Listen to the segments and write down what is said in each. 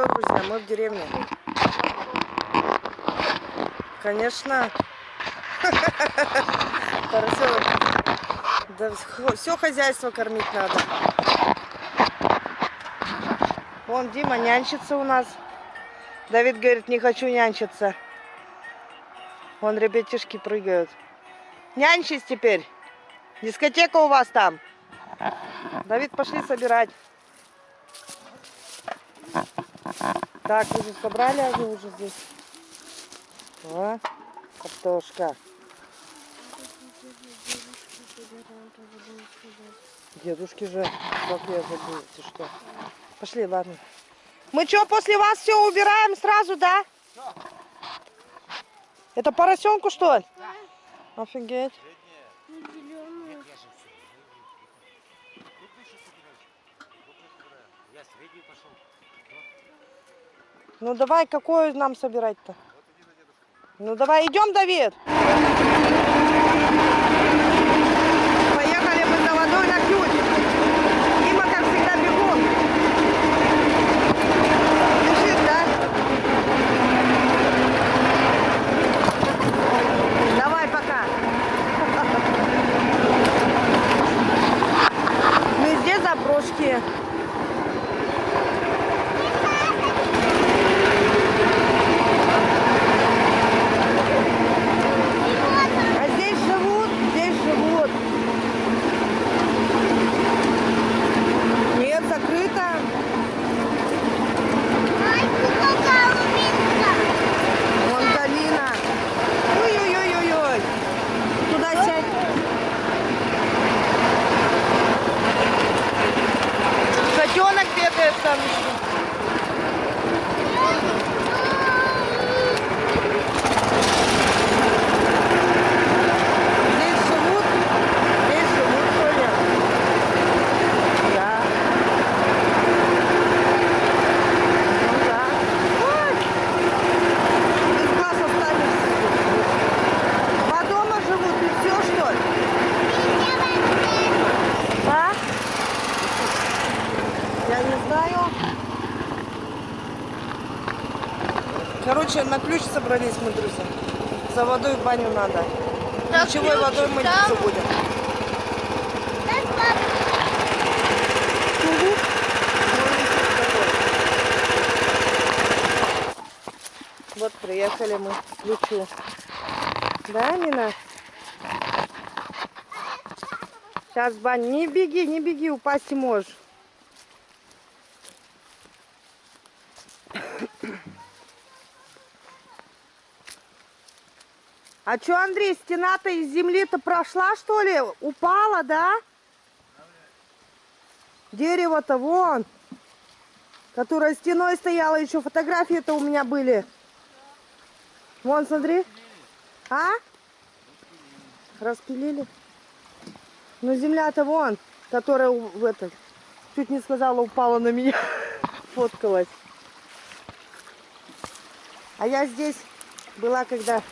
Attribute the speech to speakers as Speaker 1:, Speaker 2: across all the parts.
Speaker 1: что, друзья, мы в деревне. Конечно. Поросенок. Да все хозяйство кормить надо. Вон Дима нянчится у нас. Давид говорит, не хочу нянчиться. Вон ребятишки прыгают. Нянчись теперь. Дискотека у вас там. Давид, пошли собирать. Так, уже собрали они уже здесь. О, картошка. Дедушки же, как я забыл, ты что. Пошли, ладно. Мы что, после вас все убираем сразу, да? Это поросенку, что ли? Да. Офигеть. Ну давай, какую нам собирать-то? Ну давай, идем, Давид. Поехали за водой на ключ. Дима, как всегда, бегом. Бежит, да? Давай, пока. Везде заброшки. А здесь живут, здесь живут. Нет, закрыто. Вон долина. Ой-ой-ой-ой-ой. Туда сядь. Котенок бегает там еще. Здесь живут? Здесь живут, что ли? Да. Ну да. Ой! Без глаз останешься. Два дома живут и все, что ли? А? Я не знаю. Короче, на ключ собрались мы, друзья. За водой в баню надо.
Speaker 2: Так,
Speaker 1: Ключевой
Speaker 2: ключ
Speaker 1: водой мы
Speaker 2: там.
Speaker 1: будем. Вот приехали мы к ключу. Да, Нина? Сейчас, Бань, не беги, не беги, упасть можешь. А что, Андрей, стена-то из земли-то прошла, что ли? Упала, да? Дерево-то вон, которое стеной стояло, еще фотографии-то у меня были. Вон, смотри. А? Распилили? Ну, земля-то вон, которая в этот, чуть не сказала, упала на меня, фоткалась. А я здесь была, когда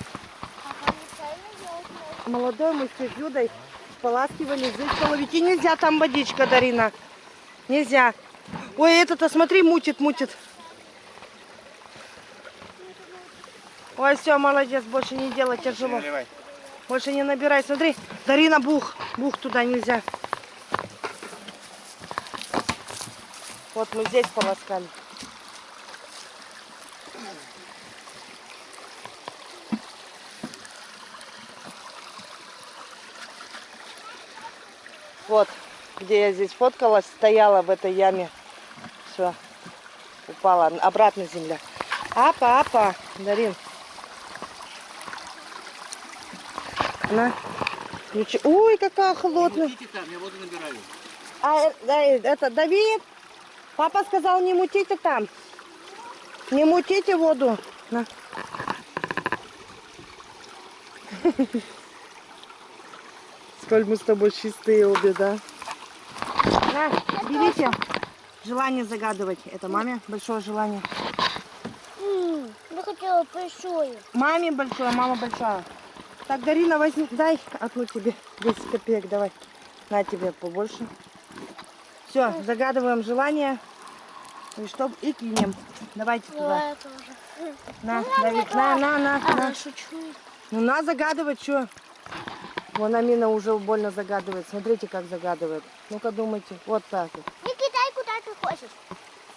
Speaker 1: молодой мы с Юдой споласкивали здесь половики. Нельзя там водичка, Дарина. Нельзя. Ой, это-то, смотри, мутит, мутит. Ой, все, молодец, больше не делай, тяжело. Больше не набирай, смотри. Дарина, бух. Бух туда нельзя. Вот мы здесь полоскали. Вот, где я здесь фоткалась, стояла в этой яме. Все, упала, обратно земля. Апа, апа, Дарин. На. Ключи. Ой, какая холодная.
Speaker 3: Идите там, я воду набираю.
Speaker 1: А э, э, это Давид, папа сказал, не мутите там. Не мутите воду. На. Сколь мы с тобой чистые обе, да? На, берите. Желание загадывать. Это маме большое желание.
Speaker 2: Я хотела большое.
Speaker 1: Маме большое, мама большая. Так, Дарина, возьми, дай одну тебе 10 копеек, давай. На тебе побольше. Все, загадываем желание. И чтоб и кинем. Давайте туда.
Speaker 2: Давай я тоже.
Speaker 1: На, Давид, на, на, на,
Speaker 2: А,
Speaker 1: на.
Speaker 2: шучу.
Speaker 1: Ну на загадывать что? Вон Амина уже больно загадывает. Смотрите, как загадывает. Ну-ка думайте. Вот так вот.
Speaker 2: Не кидай, куда ты хочешь.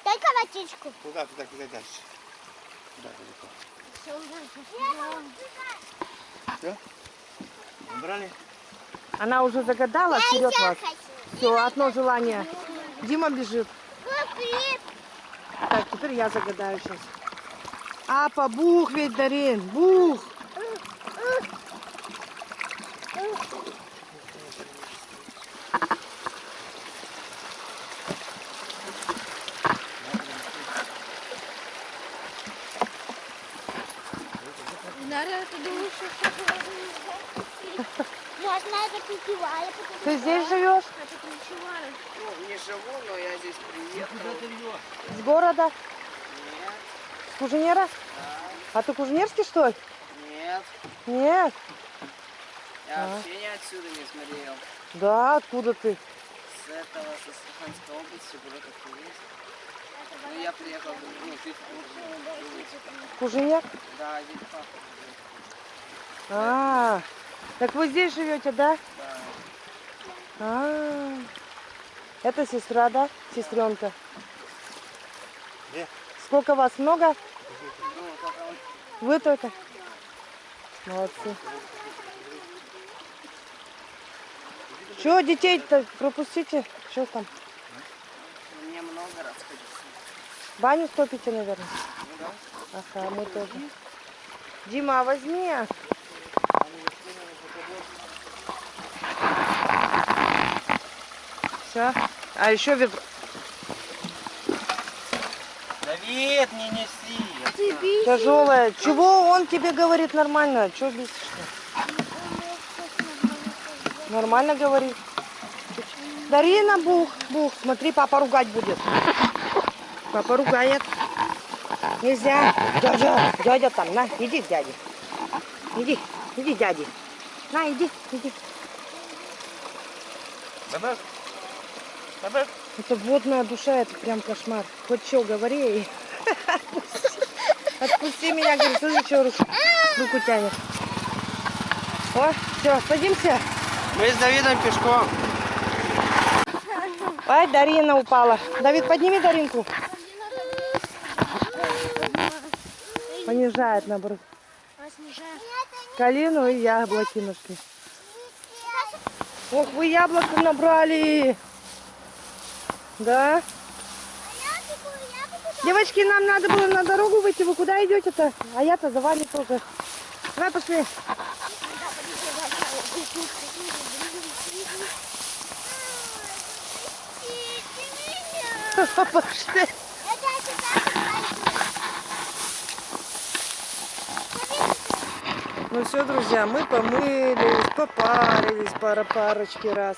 Speaker 2: Дай-ка водичку.
Speaker 3: Куда, туда, куда дальше? Куда далеко? Все? Убрали?
Speaker 1: Она уже загадала, вперед вас.
Speaker 2: хочу.
Speaker 1: Все, одно желание. Дима бежит. Так, теперь я загадаю сейчас. Апа, бух ведь, Дарин, бух.
Speaker 2: Наверное, ты думаешь, что Я знаю, как пивала, потому
Speaker 1: Ты здесь живешь?
Speaker 3: Ну, не живу, но я здесь приехал.
Speaker 1: С города?
Speaker 3: Нет,
Speaker 1: С Куженера? А ты куженерский, что ли?
Speaker 3: нет.
Speaker 1: Нет.
Speaker 3: Я
Speaker 1: А.
Speaker 3: вообще не отсюда не смотрел.
Speaker 1: Да, откуда ты?
Speaker 3: С этого, со Астраханской области, город есть. Ну, я приехал, ну, чуть в
Speaker 1: Куженер?
Speaker 3: Да, здесь папа.
Speaker 1: А, так вы здесь живете, да?
Speaker 3: Да.
Speaker 1: А, это сестра, да? Сестренка.
Speaker 3: Где?
Speaker 1: Сколько вас? Много?
Speaker 3: Ну,
Speaker 1: Вы только? Молодцы. Что, детей-то пропустите? Что там?
Speaker 3: мне много раз ходить.
Speaker 1: Баню стопите, наверное?
Speaker 3: Ну да.
Speaker 1: Ага, мы тоже. Дима, а возьми. Все. А еще ведро.
Speaker 3: Давид, не неси.
Speaker 1: Тяжелое. Чего он тебе говорит нормально? Чего бесишься? Нормально говорит. Дарина, бух, бух. Смотри, папа ругать будет. Папа ругает. Нельзя. Дядя, дядя там, на, иди к дяде. Иди, иди к дяде. На, иди, иди.
Speaker 3: Давай. Давай.
Speaker 1: Это водная душа, это прям кошмар. Хоть что, говори. и Отпусти меня, говорит, слышишь, что руку, руку тянет. О, все, садимся.
Speaker 3: Мы с Давидом пешком.
Speaker 1: Ай, Дарина упала. Давид, подними Даринку. Понижает, наоборот. Калину и яблоки нашли. Ох, вы яблоко набрали. Да? Девочки, нам надо было на дорогу выйти. Вы куда идете-то? А я-то за вами тоже. Давай пошли. Пошли. Ну все, друзья, мы помылись, попарились пара парочки раз.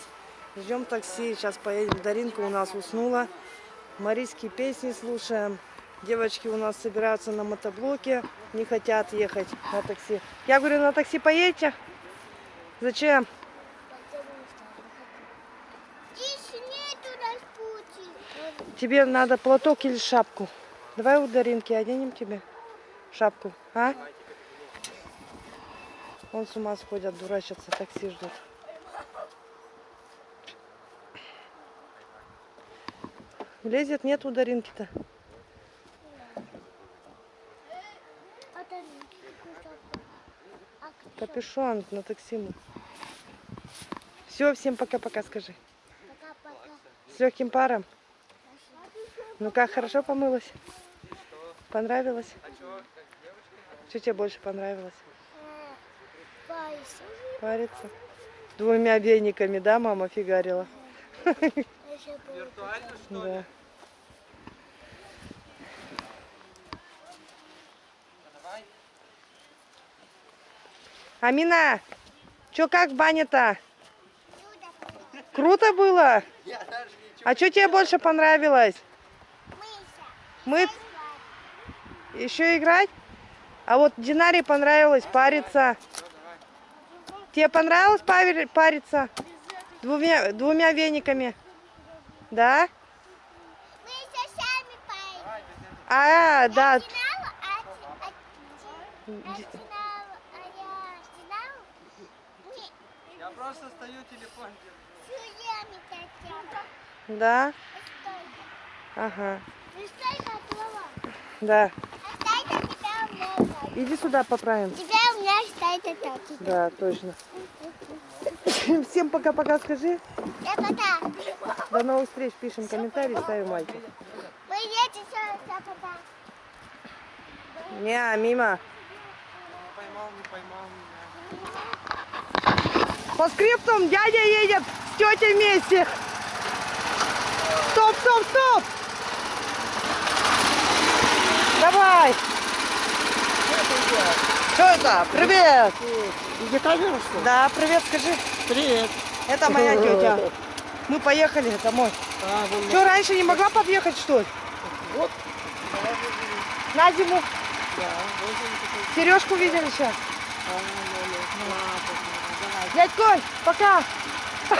Speaker 1: Ждем такси, сейчас поедем. Даринка у нас уснула. Марийские песни слушаем. Девочки у нас собираются на мотоблоке, не хотят ехать на такси. Я говорю, на такси поедете? Зачем? Тебе надо платок или шапку. Давай у Даринки оденем тебе шапку, а? Он с ума сходят, дурачатся, такси ждут. Лезет, нет у Даринки-то.
Speaker 2: А? А
Speaker 1: Капюшон на такси мы. Все, всем пока-пока скажи.
Speaker 2: Пока-пока.
Speaker 1: С легким паром. Ну как, хорошо помылась? Понравилось? Что тебе больше понравилось?
Speaker 2: Пайса.
Speaker 1: Париться? Двумя вениками, да, мама фигарила?
Speaker 2: Еще было.
Speaker 1: Да. Амина, чё как в бане-то? Круто было? А что тебе больше понравилось?
Speaker 2: Мыся.
Speaker 1: Мы еще играть? А вот Динаре понравилось париться. Тебе понравилось париться? Двумя, двумя вениками? Да?
Speaker 2: Мыся сами
Speaker 1: А, да.
Speaker 2: Знала, а, а, я знала, а я знала. Не,
Speaker 3: Я просто стою, телефон.
Speaker 1: Да? Ага. Да. Иди сюда поправим.
Speaker 2: Тебя у меня считается так.
Speaker 1: Да, точно. Всем пока-пока скажи.
Speaker 2: Я пока.
Speaker 1: До новых встреч. Пишем комментарии, ставим лайки.
Speaker 2: Мы едем все, все пока.
Speaker 1: Не, мимо.
Speaker 3: Поймал, не поймал меня.
Speaker 1: По скриптум дядя едет с тетей вместе. Стоп, стоп, стоп. Давай. Что это? Привет.
Speaker 3: Где камера, что ли?
Speaker 1: Да, привет, скажи.
Speaker 3: Привет.
Speaker 1: Это моя тетя. Мы поехали домой.
Speaker 3: А, вон
Speaker 1: Что, раньше не могла подъехать, что ли?
Speaker 3: Вот.
Speaker 1: На зиму.
Speaker 3: Да.
Speaker 1: Сережку видели сейчас. Дядь Коль, пока.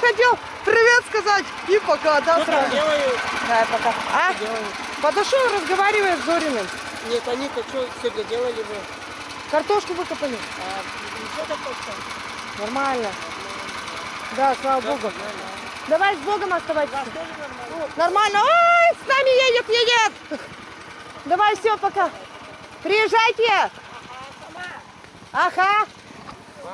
Speaker 1: Хотел привет сказать и пока, да, сразу.
Speaker 3: Делаю,
Speaker 1: Да, пока. А?
Speaker 3: делаю.
Speaker 1: Подошел, разговаривает с Зориным.
Speaker 3: Нет, они-то что сегодня делали вы?
Speaker 1: Картошку выкопали.
Speaker 3: А, ничего такого
Speaker 1: Нормально. Да, слава Богу. Давай с Богом оставайтесь. Нормально. Ой, с нами едет, едет. Давай, все, пока. Приезжайте. Ага.